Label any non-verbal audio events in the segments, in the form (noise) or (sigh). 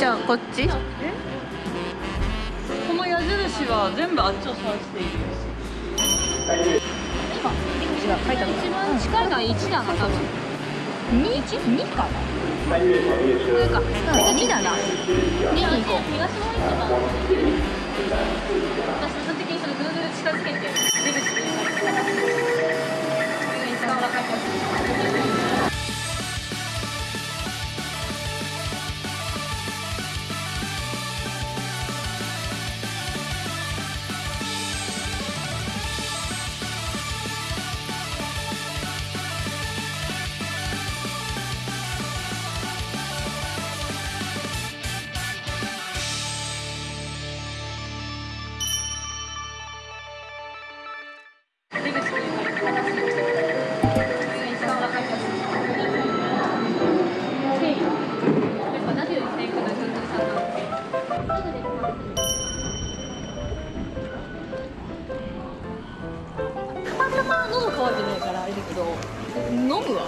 じゃあこっち？この矢印は全部あっちを指している。今出口が書いてある一番近いのは1だな多分2 2かな？これか2だな。2に行こう。東の市場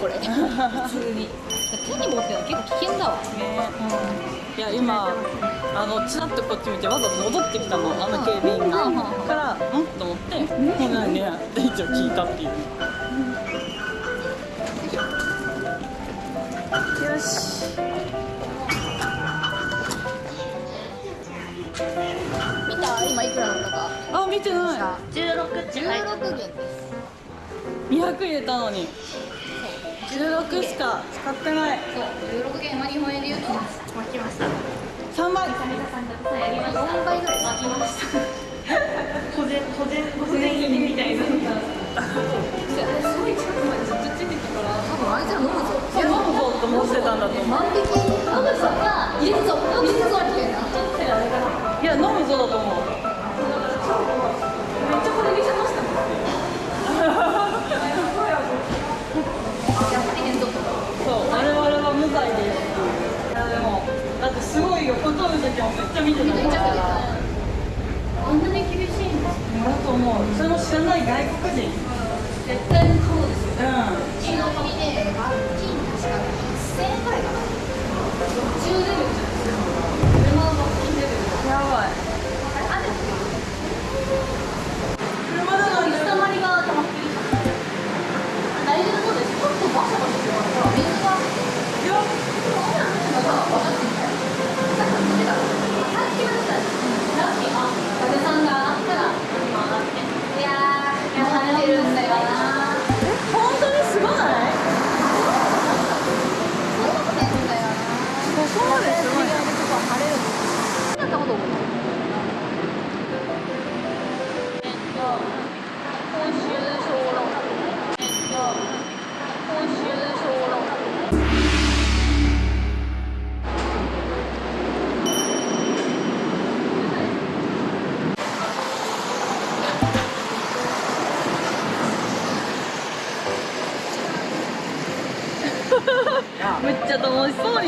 普通に。手に持ってるの結構危険だわ。ね、うん、いや今あのちらっとこっち見てわざと戻ってきたの。あの警備員が、からうん？と思って「ほなね」って一応聞いたっていう、よし。見た。今いくらだったか。あ見てない。16って入ってる200入れたのに16しか使ってない。そう16元は日本円で言うと巻きました。3倍。4倍ぐらい巻きました。小銭小銭小銭入りみたいな。すごい近くまでずっとついてたから多分あいつら飲むぞ。いや飲むぞと思ってたんだと思う。万引き見てたからあんなに厳しいんですだと思うその知らない外国人絶対にそうですようん。うちの国で罰金確か8000円ぐらいかな10ドル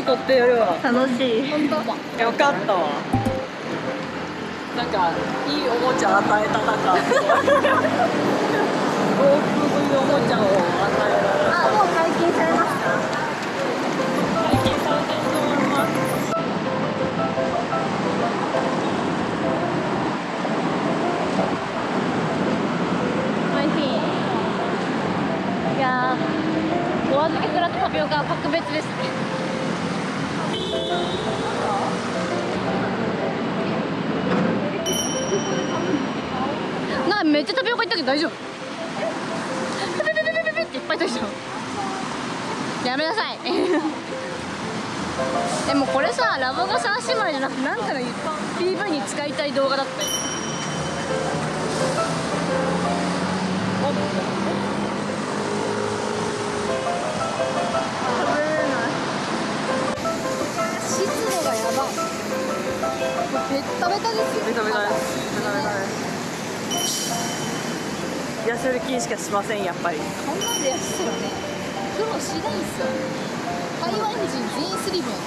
撮ってやるわ楽しい。本当？よかった。わなんかいいおもちゃ与えた中。往 (laughs) 復めっちゃタピオカいったけど大丈夫。ペペペペペペペっていっぱいいったでしょやめなさいでもこれさラボが三姉妹じゃなくてなんかの PV に使いたい動画だったよ湿度がやばいベッタベタですよベタベタですベタベタです痩せる気しかしませんやっぱり。こんなんでやってたらね。苦労しないんすよ台湾人全員スリムやん。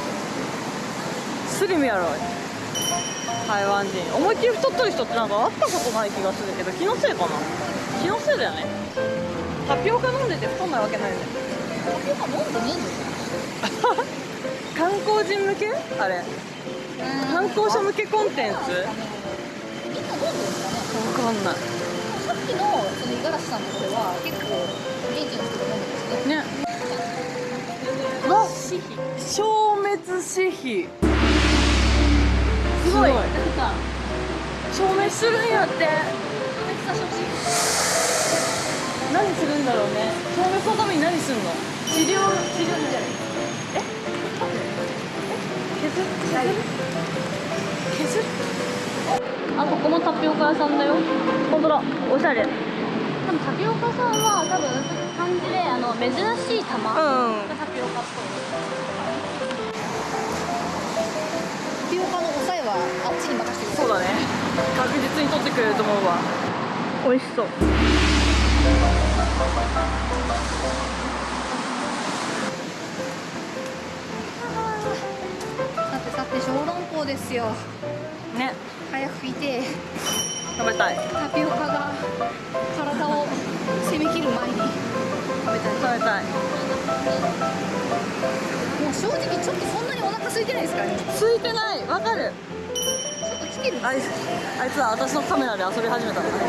スリムやろ。台湾人。思いっきり太ってる人ってなんか会ったことない気がするけど気のせいかな。気のせいだよね。タピオカ飲んでて太んないわけないよね。タピオカ飲んでね (laughs) 観光人向け？あれ。観光者向けコンテンツ？みんな飲んでるんですかねわかんない。さっきのその五十嵐さんのところは結構現地の人が飲んでるんですね。ね。わ消滅死費すごい。なんか消滅するんやって。消滅させてほしい。何するんだろうね。消滅のために何するの？治療治療じゃな。いえ削る？削る削るあここもタピオカ屋さんだよ。本当だ。おしゃれ。多分タピオカさんは多分感じであの珍しい玉がうんタピオカっぽい。タピオカの抑えはあっちに任せてくそうだね。確実に取ってくれると思うわ。美味しそう。さてさて小籠包ですよ。ね早くいて食べたい。タピオカが体を攻めきる前に食べたい。食べたい。もう正直ちょっとそんなにお腹空いてないですからね？ついてない。わかる。ちょっと来てるあいつあいつは私のカメラで遊び始めた。からね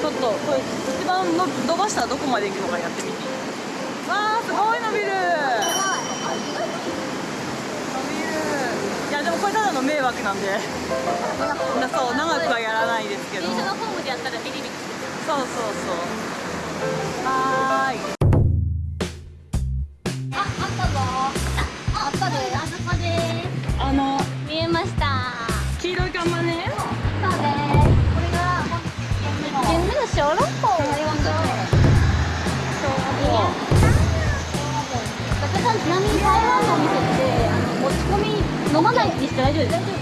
ちょっとこれ一番の伸ばしたらどこまで行くのかやってみてわあすごい伸びるあ意外と伸びるいやでもこれなんで。なそう長くはやらないですけど。電車のホームでやったらビリビリそうそうそう。はーい。あ、あったぞ。あったであそこで。あの。見えました。黄色い看板ね。そうですこれが1軒目の小籠包があります高さんちなみに台湾のお店ってあの持ち込み飲まないにして大丈夫です大丈夫あ、よ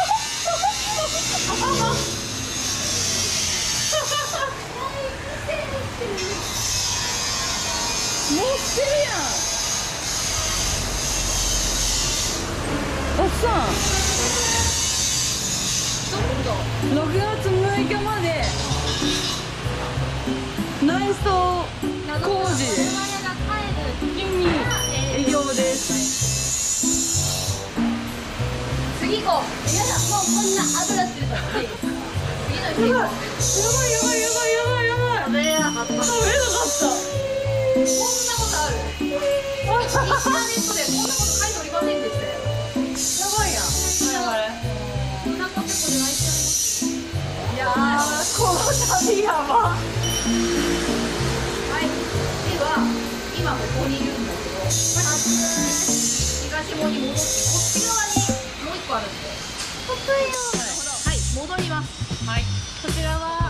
ってるやんたっさんどこ6月6日まで内装工事に営業です次行こう。やだもうこんな油ってるから次次のやばい人行こうやばい。やばいやばいやばいやばい。食べれなかった。食べれなかった。こんなことあるインターネットでこんなこと書いておりませんでしたよやばいやんお腹ペコで泣いちゃいやーこの旅やばはいでは今ここにいるんだけど東門に戻ってこっち側にもう一個あるんではい戻りますはいこちらは。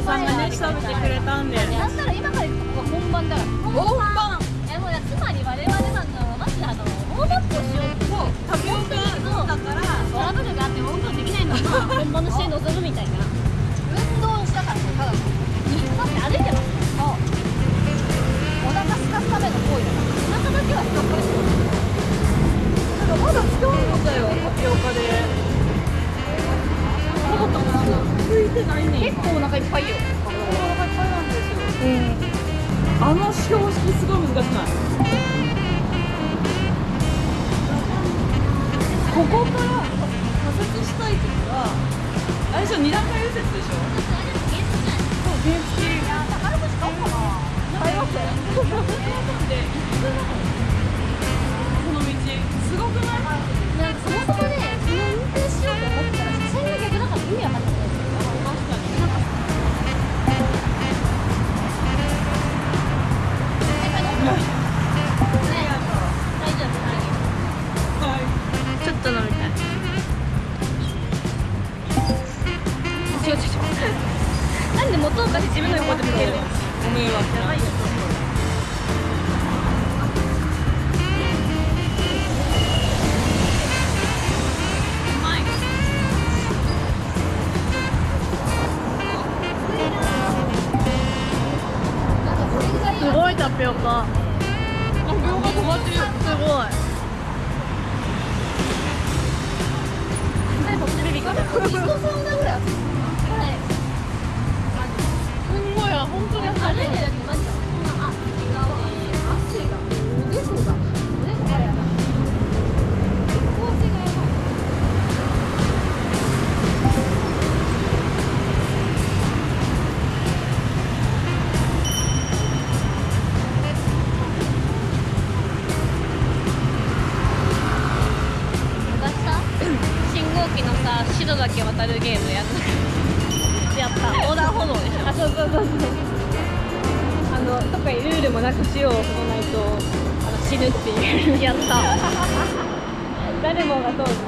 んがね調べてくれたんでなんなら今から行くとこが本番だから本番えもうねつまり我々な。んだろうマジであのウォームアップをしようとタピオカだからトラブルがあっても運動できないのが本番の試合に臨むみたいな運動したからただのだって歩いてますそうお腹すかすための行為だからお腹だけは人っかりしてるまだ使うのだよタピオカ結構お腹いっぱいよ。お腹いっぱいなん。ですよあの標識すごい難しくない？ここから左折したい時はあれでしょ二段階右折でしょ。そう原付うなんで元岡で自分の横で向けるご迷惑やばいよすごいタピオカタピオカ止まってるすごい。(laughs) 白だけ渡るゲームやんなやった横断歩道でしょあそうそうそうそう。の特にルールもなく塩を踏まないとあの死ぬっていう。やった。(laughs) 誰もが通る